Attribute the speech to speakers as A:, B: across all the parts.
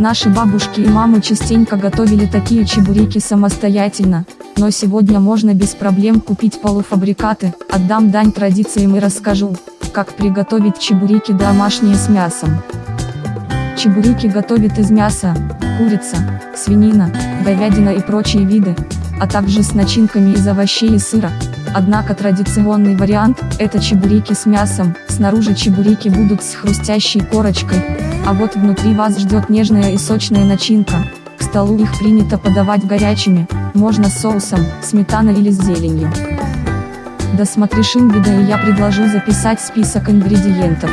A: Наши бабушки и мамы частенько готовили такие чебуреки самостоятельно, но сегодня можно без проблем купить полуфабрикаты, отдам дань традициям и расскажу, как приготовить чебуреки домашние с мясом. Чебуреки готовят из мяса, курица, свинина, говядина и прочие виды, а также с начинками из овощей и сыра. Однако традиционный вариант – это чебуреки с мясом, снаружи чебуреки будут с хрустящей корочкой, а вот внутри вас ждет нежная и сочная начинка. К столу их принято подавать горячими, можно с соусом, сметаной или с зеленью. Досмотришь видео и я предложу записать список ингредиентов.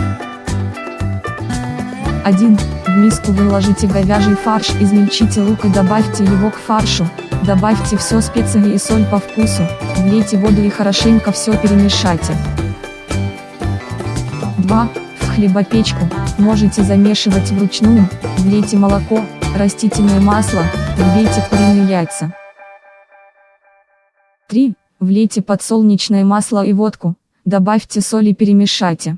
A: 1. В миску выложите говяжий фарш, измельчите лук и добавьте его к фаршу, добавьте все специи и соль по вкусу, влейте воду и хорошенько все перемешайте. 2. В хлебопечку, можете замешивать вручную, влейте молоко, растительное масло, влейте куриные яйца. 3. Влейте подсолнечное масло и водку, добавьте соль и перемешайте.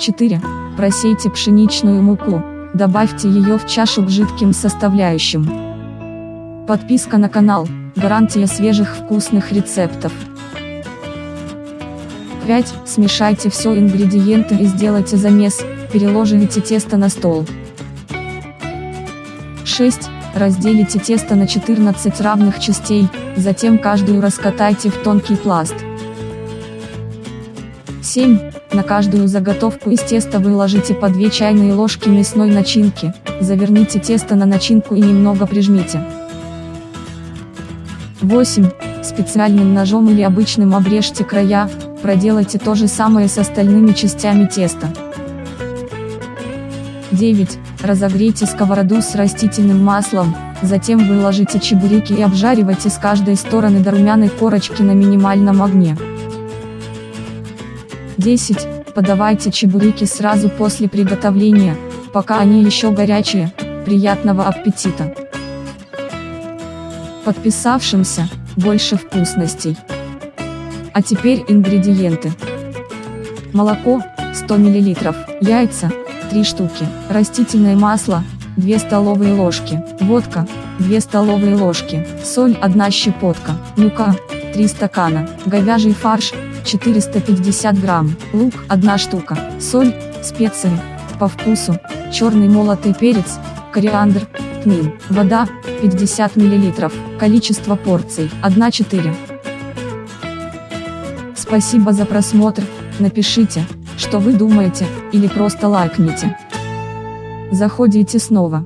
A: 4. Просейте пшеничную муку, добавьте ее в чашу к жидким составляющим. Подписка на канал, гарантия свежих вкусных рецептов. 5. Смешайте все ингредиенты и сделайте замес, переложите тесто на стол. 6. Разделите тесто на 14 равных частей, затем каждую раскатайте в тонкий пласт. 7. На каждую заготовку из теста выложите по 2 чайные ложки мясной начинки, заверните тесто на начинку и немного прижмите. 8. Специальным ножом или обычным обрежьте края, проделайте то же самое с остальными частями теста. 9. Разогрейте сковороду с растительным маслом, затем выложите чебуреки и обжаривайте с каждой стороны до румяной корочки на минимальном огне. 10. Подавайте чебуреки сразу после приготовления, пока они еще горячие. Приятного аппетита! Подписавшимся, больше вкусностей. А теперь ингредиенты. Молоко, 100 мл, яйца, 3 штуки, растительное масло, 2 столовые ложки, водка, 2 столовые ложки, соль 1 щепотка, мука, 3 стакана, говяжий фарш, 450 грамм, лук 1 штука, соль, специи, по вкусу, черный молотый перец, кориандр, тмин, вода, 50 мл, количество порций, 1-4. Спасибо за просмотр, напишите, что вы думаете, или просто лайкните. Заходите снова.